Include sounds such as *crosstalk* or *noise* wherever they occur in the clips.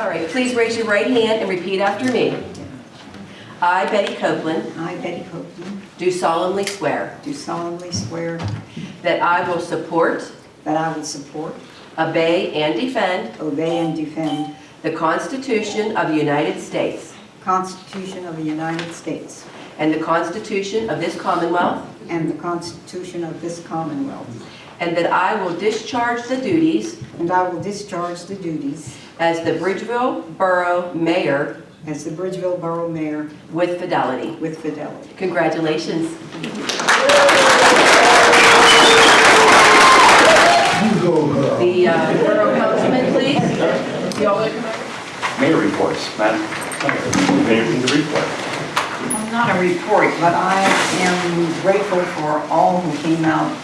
All right, please raise your right hand and repeat after me. I, Betty Copeland, I, Betty Copeland, do solemnly swear do solemnly swear that I will support, that I will support, obey, and defend obey, and defend the Constitution of the United States the Constitution of the United States and the Constitution of this Commonwealth, and the Constitution of this Commonwealth, and that I will discharge the duties and I will discharge the duties as the Bridgeville Borough Mayor as the Bridgeville Borough Mayor with fidelity. with fidelity. Congratulations. The uh, Borough Councilman, please. You all want to come up? Mayor reports, Madam. Anything to report? Well, Not a report, but I am grateful for all who came out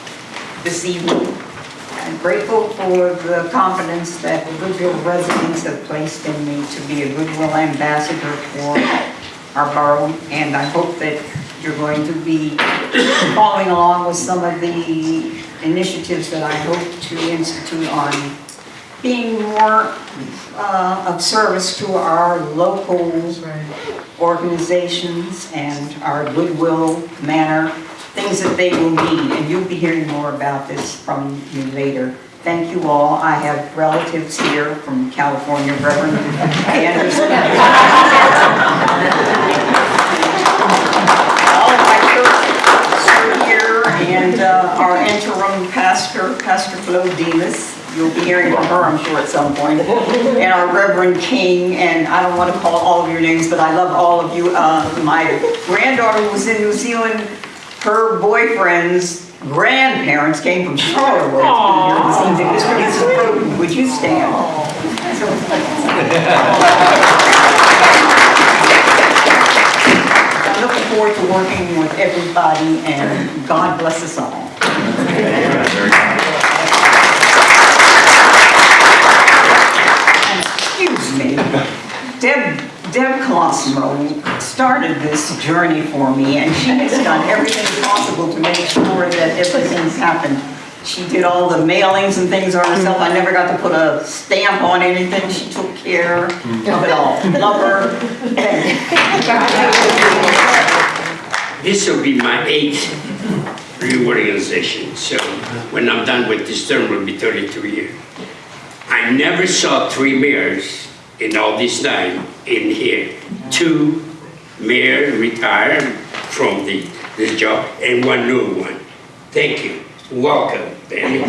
this evening. I'm grateful for the confidence that the Goodwill residents have placed in me to be a Goodwill ambassador for our borough. And I hope that you're going to be following along with some of the initiatives that I hope to institute on being more uh, of service to our local organizations and our goodwill manner, things that they will need, and you'll be hearing more about this from me later. Thank you all. I have relatives here from California, Reverend Anderson. *laughs* All of my church are here, and uh, our interim pastor, Pastor Flo Demas. You'll be hearing from her, I'm sure, at some point. And our Reverend King, and I don't want to call all of your names, but I love all of you. Uh, My granddaughter was in New Zealand, her boyfriend's grandparents came from Charlotte. to be here this evening. Mr. and Mrs. Broden, Would you stand? I'm looking forward to working with everybody, and God bless us all. Excuse me, Deb, Deb Colosimo started this journey for me, and she has done everything possible to make sure that everything's happened. She did all the mailings and things on herself, I never got to put a stamp on anything, she took care of it all. *laughs* Love her. This will be my eighth reorganization, so when I'm done with this term, will be 32 years. I never saw three mayors in all this time in here. Two mayor retired from the, this job and one new one. Thank you. Welcome, Benny.